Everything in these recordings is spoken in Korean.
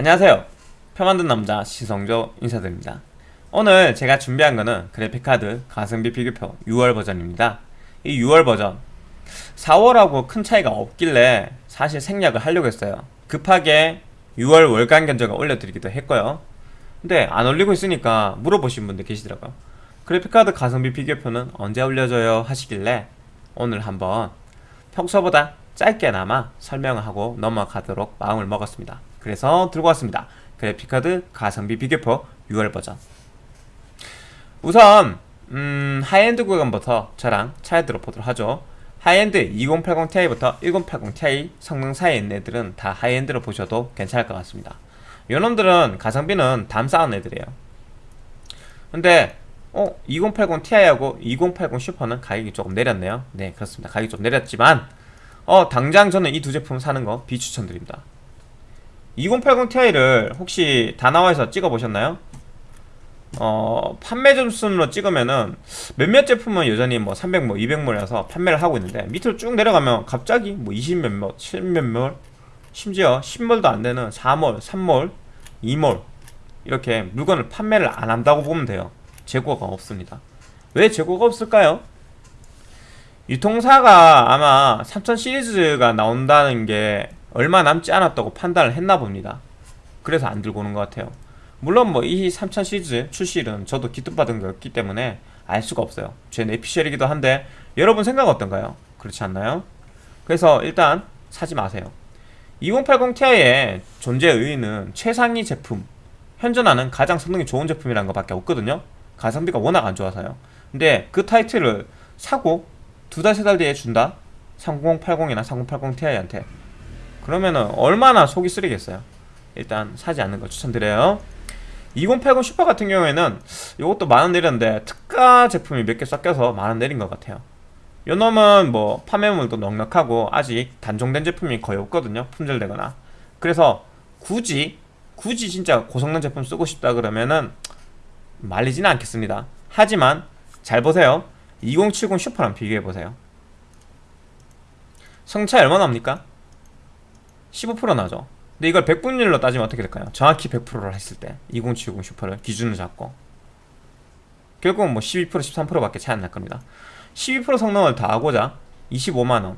안녕하세요. 표 만든 남자 시성조 인사드립니다. 오늘 제가 준비한 거는 그래픽카드 가성비 비교표 6월 버전입니다. 이 6월 버전 4월하고 큰 차이가 없길래 사실 생략을 하려고 했어요. 급하게 6월 월간 견적을 올려드리기도 했고요. 근데 안 올리고 있으니까 물어보신 분들 계시더라고요. 그래픽카드 가성비 비교표는 언제 올려줘요? 하시길래 오늘 한번 평소보다 짧게나마 설명을 하고 넘어가도록 마음을 먹었습니다 그래서 들고 왔습니다. 그래픽카드 가성비 비교표 6월 버전. 우선 음, 하이엔드 구간부터 저랑 차례 들어보도록 하죠. 하이엔드 2080ti부터 1080ti 성능 사이에 있는 애들은 다 high-end로 보셔도 괜찮을 것 같습니다. 요놈들은 가성비는 담 쌓은 애들이에요. 근데 어 2080ti하고 2080 슈퍼는 가격이 조금 내렸네요. 네 그렇습니다. 가격이 좀 내렸지만 어 당장 저는 이 두 제품 사는 거 비추천드립니다 2080ti를 혹시 다나와에서 찍어보셨나요? 어, 판매 점수로 찍으면은 몇몇 제품은 여전히 뭐 300, 뭐 200몰이라서 판매를 하고 있는데 밑으로 쭉 내려가면 갑자기 뭐 20몇몰, 10몇몰, 심지어 10몰도 안 되는 4몰, 3몰, 2몰 이렇게 물건을 판매를 안 한다고 보면 돼요. 재고가 없습니다. 왜 재고가 없을까요? 유통사가 아마 3000 시리즈가 나온다는 게 얼마 남지 않았다고 판단을 했나 봅니다. 그래서 안 들고 오는 것 같아요. 물론 뭐 이 3000 시리즈 출시일은 저도 기뜻받은 거였기 때문에 알 수가 없어요. 제 내피셜이기도 한데 여러분 생각 어떤가요? 그렇지 않나요? 그래서 일단 사지 마세요. 2080ti의 존재 의의는 최상위 제품, 현존하는 가장 성능이 좋은 제품이라는 것밖에 없거든요. 가성비가 워낙 안 좋아서요. 근데 그 타이틀을 사고 두 달, 세달 뒤에 준다? 3080이나 3080ti한테 그러면은 얼마나 속이 쓰리겠어요? 일단 사지 않는 걸 추천드려요. 2080 슈퍼 같은 경우에는 이것도 만원 내렸는데 특가 제품이 몇 개 섞여서 만원 내린 것 같아요. 요 놈은 뭐 판매물도 넉넉하고 아직 단종된 제품이 거의 없거든요 품절되거나. 그래서 굳이 굳이 진짜 고성능 제품 쓰고 싶다 그러면은 말리지는 않겠습니다. 하지만 잘 보세요. 2070 슈퍼랑 비교해보세요. 성차 얼마나 납니까? 15% 나죠. 근데 이걸 100분율로 따지면 어떻게 될까요? 정확히 100%를 했을 때 2070 슈퍼를 기준으로 잡고 결국은 뭐 12% 13% 밖에 차이 안 날 겁니다. 12% 성능을 다 하고자 25만원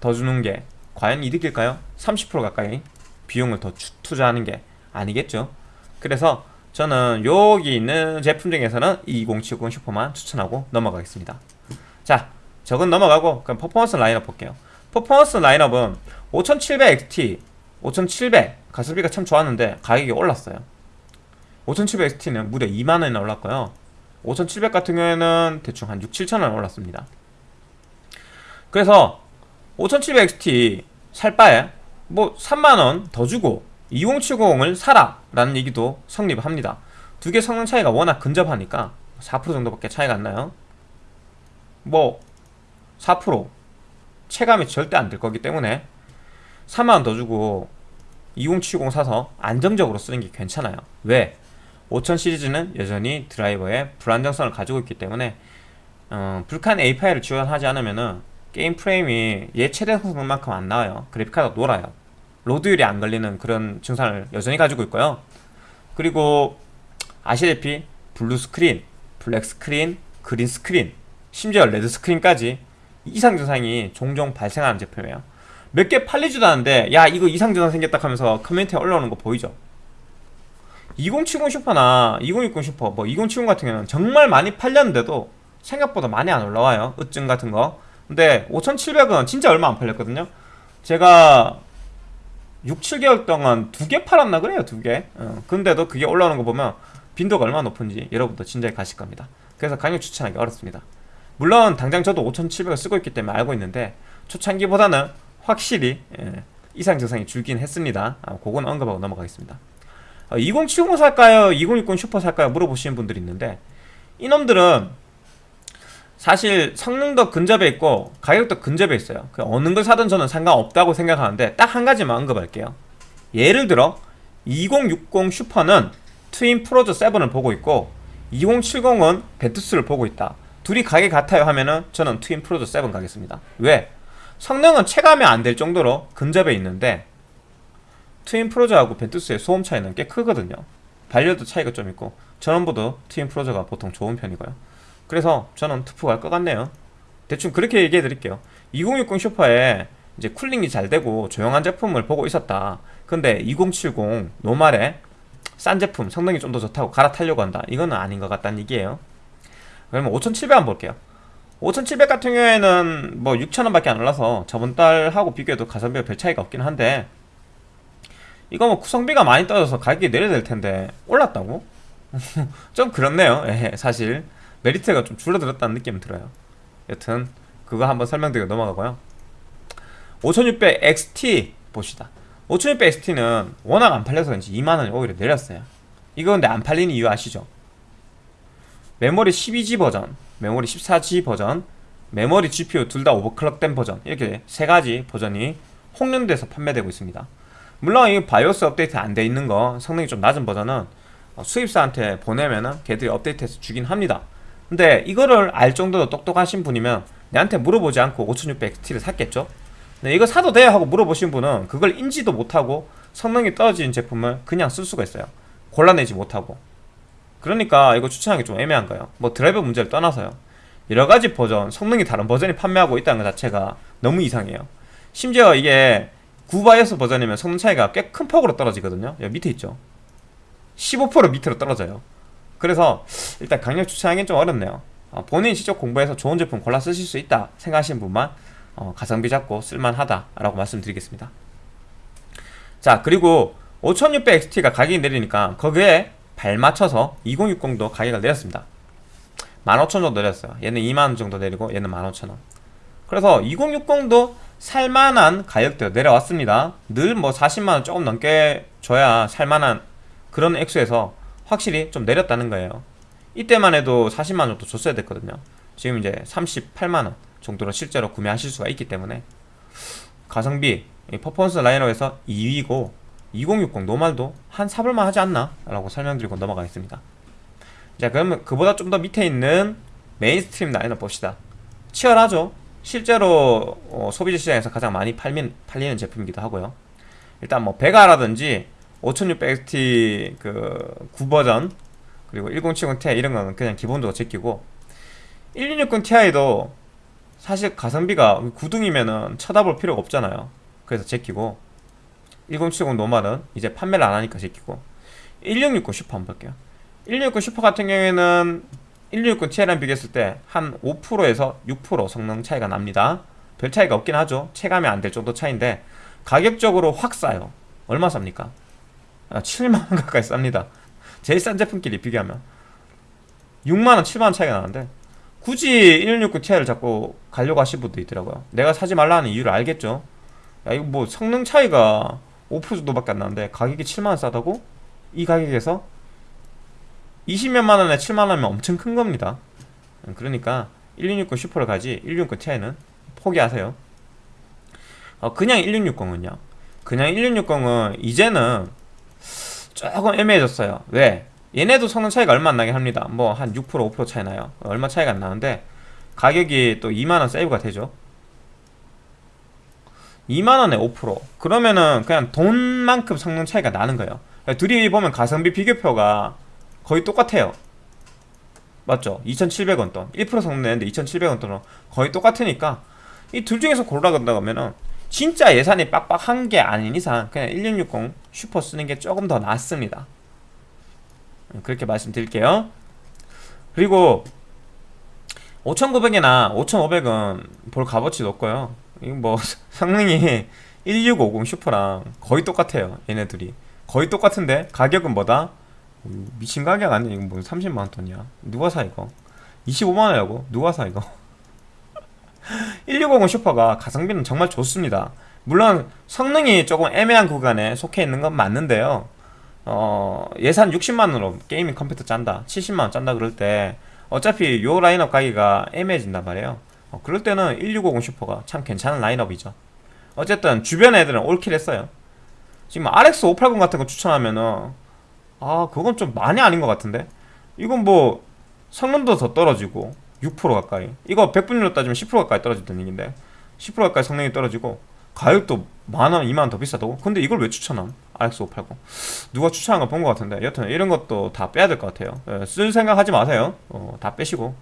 더 주는 게 과연 이득일까요? 30% 가까이 비용을 더 투자하는 게 아니겠죠? 그래서 저는 여기 있는 제품 중에서는 2070 슈퍼만 추천하고 넘어가겠습니다. 자 저건 넘어가고 그럼 퍼포먼스 라인업 볼게요. 퍼포먼스 라인업은 5700XT 5700 가성비가 참 좋았는데 가격이 올랐어요. 5700XT는 무려 2만원이나 올랐고요. 5700 같은 경우에는 대충 한 6, 7천원 올랐습니다. 그래서 5700XT 살 바에 뭐 3만원 더 주고 2070을 사라 라는 얘기도 성립합니다. 두 개 성능 차이가 워낙 근접하니까 4% 정도밖에 차이가 안 나요. 뭐4% 체감이 절대 안 될 거기 때문에 3만원 더 주고 2070 사서 안정적으로 쓰는 게 괜찮아요. 왜? 5000 시리즈는 여전히 드라이버의 불안정성을 가지고 있기 때문에 어, 불칸 API를 지원하지 않으면 게임 프레임이 얘 최대 성능만큼 안 나와요. 그래픽카드가 놀아요. load율이 안 걸리는 그런 증상을 여전히 가지고 있고요. 그리고 아시다시피 blue screen, black screen, green screen 심지어 red screen까지 이상 증상이 종종 발생하는 제품이에요 몇 개 팔리지도 않는데 야 이거 이상 증상 생겼다 하면서 커뮤니티에 올라오는 거 보이죠? 2070 슈퍼나 2060 슈퍼 뭐 2070 같은 경우는 정말 많이 팔렸는데도 생각보다 많이 안 올라와요. 증상 같은 거. 근데 5700은 진짜 얼마 안 팔렸거든요. 제가 6, 7개월 동안 두 개 팔았나 그래요 두개. 어, 근데도 그게 올라오는 거 보면 빈도가 얼마나 높은지 여러분도 진작에 가실 겁니다. 그래서 강력 추천하기 어렵습니다. 물론 당장 저도 5700을 쓰고 있기 때문에 알고 있는데 초창기보다는 확실히 예, 이상 증상이 줄긴 했습니다 아, 그건 언급하고 넘어가겠습니다 어, 2070 살까요? 2060 슈퍼 살까요? 물어보시는 분들이 있는데 이놈들은 사실 성능도 근접해 있고 가격도 근접해 있어요 그 어느 걸 사든 저는 상관없다고 생각하는데 딱 한 가지만 언급할게요 예를 들어 2060 슈퍼는 Twin Frozr 7을 보고 있고 2070은 Ventus를 보고 있다 둘이 가격 같아요 하면은 저는 Twin Frozr 7 가겠습니다 왜? 성능은 체감이 안 될 정도로 근접해 있는데 Twin Frozr하고 Ventus의 소음 차이는 꽤 크거든요. 발열도 차이가 좀 있고 전원부도 Twin Frozr가 보통 좋은 편이고요. 그래서 저는 투프 갈 것 같네요. 대충 그렇게 얘기해 드릴게요. 2060 슈퍼에 이제 cooling이 잘 되고 조용한 제품을 보고 있었다. 근데 2070 normal에 싼 제품 성능이 좀 더 좋다고 갈아타려고 한다. 이거는 아닌 것 같다는 얘기예요. 그러면 5700 한번 볼게요 5700 같은 경우에는 뭐 6천원밖에 안 올라서 저번 달하고 비교해도 가성비가 별 차이가 없긴 한데 이거 뭐 구성비가 많이 떨어져서 가격이 내려야 될 텐데 올랐다고? 좀 그렇네요. 예, 사실 메리트가 좀 줄어들었다는 느낌이 들어요. 여튼 그거 한번 설명드리고 넘어가고요. 5600 XT 봅시다. 5600 XT는 워낙 안 팔려서 그런지 2만원이 오히려 내렸어요. 이거 근데 안 팔리는 이유 아시죠? 메모리 12G 버전 메모리 14G 버전 메모리 GPU 둘 다 오버클럭된 버전 이렇게 세 가지 버전이 홍련돼서 판매되고 있습니다. 물론 이 바이오스 업데이트 안 돼 있는 거 성능이 좀 낮은 버전은 어, 수입사한테 보내면은 걔들이 업데이트해서 주긴 합니다. 근데 이거를 알 정도로 똑똑하신 분이면 내한테 물어보지 않고 5600XT를 샀겠죠? 네, 이거 사도 돼요 하고 물어보신 분은 그걸 인지도 못하고 성능이 떨어진 제품을 그냥 쓸 수가 있어요. 골라내지 못하고 그러니까 이거 추천하기 좀 애매한 거예요. 뭐 드라이버 문제를 떠나서요. 여러가지 버전 성능이 다른 버전이 판매하고 있다는 것 자체가 너무 이상해요. 심지어 이게 9바이오스 버전이면 성능 차이가 꽤 큰 폭으로 떨어지거든요. 여기 밑에 있죠? 15% 밑으로 떨어져요. 그래서 일단 강력 추천하기는 좀 어렵네요. 어, 본인이 직접 공부해서 좋은 제품 골라 쓰실 수 있다 생각하시는 분만 어, 가성비 잡고 쓸만하다 라고 말씀드리겠습니다. 자 그리고 5600XT가 가격이 내리니까 거기에 발맞춰서 2060도 가격을 내렸습니다. 15,000원 정도 내렸어요. 얘는 2만원 정도 내리고 얘는 15,000원. 그래서 2060도 살만한 가격대로 내려왔습니다. 늘 뭐 40만원 조금 넘게 줘야 살만한 그런 액수에서 확실히 좀 내렸다는 거예요. 이때만 해도 40만원 정도 줬어야 됐거든요. 지금 이제 38만원 정도로 실제로 구매하실 수가 있기 때문에 가성비 퍼포먼스 라인업에서 2위고 2060 노말도 한 사볼만 하지 않나? 라고 설명드리고 넘어가겠습니다. 자 그러면 그보다 좀 더 밑에 있는 mainstream 라인업 봅시다. 치열하죠? 실제로 어, 소비자 시장에서 가장 많이 팔민, 팔리는 제품이기도 하고요. 일단 뭐 베가라든지 5600XT 그 구버전 그리고 1070ti 이런 거는 그냥 기본적으로 제끼고 1660ti도 사실 가성비가 구등이면은 쳐다볼 필요가 없잖아요. 그래서 제끼고 1070 normal은 이제 판매를 안 하니까 제끼고. 1660 슈퍼 한번 볼게요. 1660 슈퍼 같은 경우에는 1660 Ti랑 비교했을 때 한 5%에서 6% 성능 차이가 납니다. 별 차이가 없긴 하죠. 체감이 안 될 정도 차이인데 가격적으로 확 싸요. 얼마 쌉니까? 아, 7만원 가까이 쌉니다. 제일 싼 제품끼리 비교하면. 6만원 7만원 차이가 나는데 굳이 1660 Ti를 자꾸 가려고 하실 분도 있더라고요. 내가 사지 말라는 이유를 알겠죠? 야 이거 뭐 성능 차이가 5% 정도밖에 안 나는데 가격이 7만원 싸다고? 이 가격에서 20몇만 원에 7만 원이면 엄청 큰 겁니다. 그러니까 1660 슈퍼를 가지 1660 Ti는 포기하세요. 어, 그냥 1660은요. 그냥 1660은 이제는 조금 애매해졌어요. 왜? 얘네도 성능 차이가 얼마 안 나긴 합니다. 뭐 한 6% 5% 차이 나요. 얼마 차이가 안 나는데 가격이 또 2만원 세이브가 되죠 2만원에 5% 그러면은 그냥 돈만큼 성능 차이가 나는 거예요. 둘이 보면 가성비 비교표가 거의 똑같아요. 맞죠? 2,700원 돈. 1% 성능 내는데 2,700원 돈은 거의 똑같으니까 이 둘 중에서 고르라고 하면은 진짜 예산이 빡빡한 게 아닌 이상 그냥 1660 슈퍼 쓰는 게 조금 더 낫습니다. 그렇게 말씀드릴게요. 그리고 590이나 5500은 볼 값어치 없고요 이거 뭐 성능이 1650 슈퍼랑 거의 똑같아요 얘네들이. 거의 똑같은데 가격은 뭐다? 미친 가격 아니야? 이거 뭐 30만원 돈이야? 누가 사 이거? 25만원이라고? 누가 사 이거? 1650 슈퍼가 가성비는 정말 좋습니다. 물론 성능이 조금 애매한 구간에 속해 있는 건 맞는데요. 어, 예산 60만원으로 gaming 컴퓨터 짠다 70만원 짠다 그럴 때 어차피 요 라인업 가기가 애매해진단 말이에요 어, 그럴 때는 1650 슈퍼가 참 괜찮은 라인업이죠. 어쨌든 주변 애들은 all kill 했어요. 지금 RX 580 같은 거 추천하면은 아 그건 좀 많이 아닌 것 같은데? 이건 뭐 성능도 더 떨어지고 6% 가까이. 이거 100분율로 따지면 10% 가까이 떨어졌단 얘기인데 10% 가까이 성능이 떨어지고 가격도 만원, 2만원 더 비싸다고? 근데 이걸 왜 추천함? RX580 누가 추천한 거 본 것 같은데. 여튼 이런 것도 다 빼야 될 것 같아요. 예, 쓸 생각 하지 마세요. 어, 다 빼시고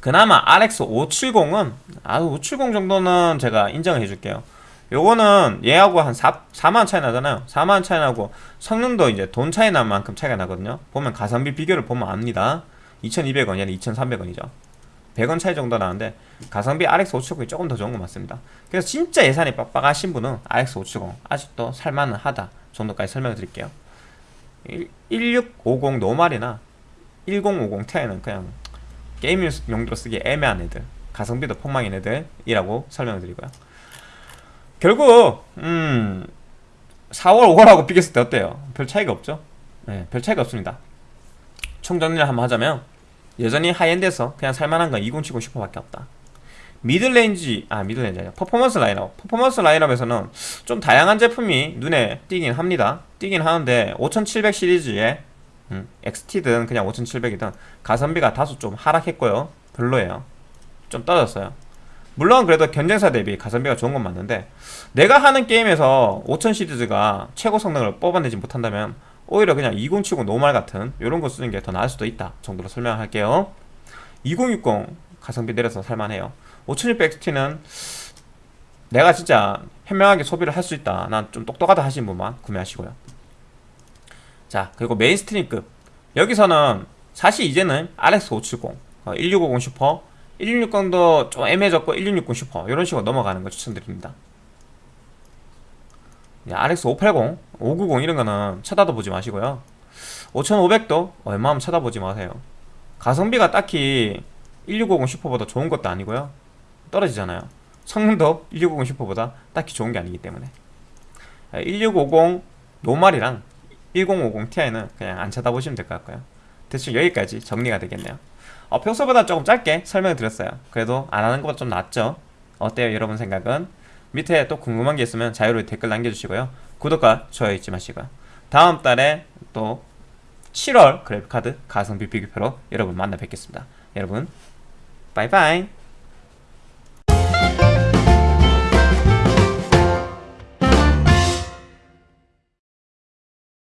그나마 RX570은 아 570 정도는 제가 인정을 해줄게요. 요거는 얘하고 한 4, 4만 차이 나잖아요. 4만 차이 나고 성능도 이제 돈 차이 난 만큼 차이가 나거든요. 보면 가성비 비교를 보면 압니다. 2200원 얘는 2300원이죠. 100원 차이 정도 나는데 가성비 RX570이 조금 더 좋은 것 같습니다. 그래서 진짜 예산이 빡빡하신 분은 RX570 아직도 살만은 하다 정도까지 설명을 드릴게요. 1650 노말이나 1050 Ti는 그냥 게임 용도로 쓰기 애매한 애들 가성비도 폭망인 애들이라고 설명을 드리고요 결국 음 4월 5월하고 비교했을 때 어때요? 별 차이가 없죠? 네, 별 차이가 없습니다. 총 정리를 한번 하자면 여전히 high-end에서 그냥 살만한 건 2070 슈퍼밖에 없다. middle range 아 middle range 아니야. 퍼포먼스 라인업. 퍼포먼스 라인업에서는 좀 다양한 제품이 눈에 띄긴 합니다. 띄긴 하는데 5700 시리즈에 음, XT든 그냥 5700이든 가성비가 다소 좀 하락했고요. 별로예요. 좀 떨어졌어요. 물론 그래도 경쟁사 대비 가성비가 좋은 건 맞는데 내가 하는 게임에서 5000 시리즈가 최고 성능을 뽑아내지 못한다면 오히려 그냥 2070 normal 같은 이런 거 쓰는 게 더 나을 수도 있다 정도로 설명할게요. 2060 가성비 내려서 살만해요. 5600XT는 내가 진짜 현명하게 소비를 할 수 있다. 난 좀 똑똑하다 하시는 분만 구매하시고요 자 그리고 mainstream급. 여기서는 사실 이제는 RX570 어, 1650 슈퍼 1660도 좀 애매해졌고 1660 슈퍼 이런 식으로 넘어가는 거 추천드립니다. RX580, 590 이런 거는 쳐다도 보지 마시고요. 5500도 웬만하면 쳐다보지 마세요. 가성비가 딱히 1650 슈퍼보다 좋은 것도 아니고요. 떨어지잖아요. 성능도 1650 슈퍼보다 딱히 좋은 게 아니기 때문에. 1650 노말이랑 1050 Ti는 그냥 안 쳐다보시면 될 것 같고요. 대충 여기까지 정리가 되겠네요. 어, 평소보다 조금 짧게 설명을 드렸어요. 그래도 안 하는 것보다 좀 낫죠? 어때요 여러분 생각은? 밑에 또 궁금한 게 있으면 자유로이 댓글 남겨주시고요. 구독과 좋아요 잊지 마시고요. 다음 달에 또 7월 그래픽카드 가성비 비교표로 여러분 만나 뵙겠습니다. 여러분 바이바이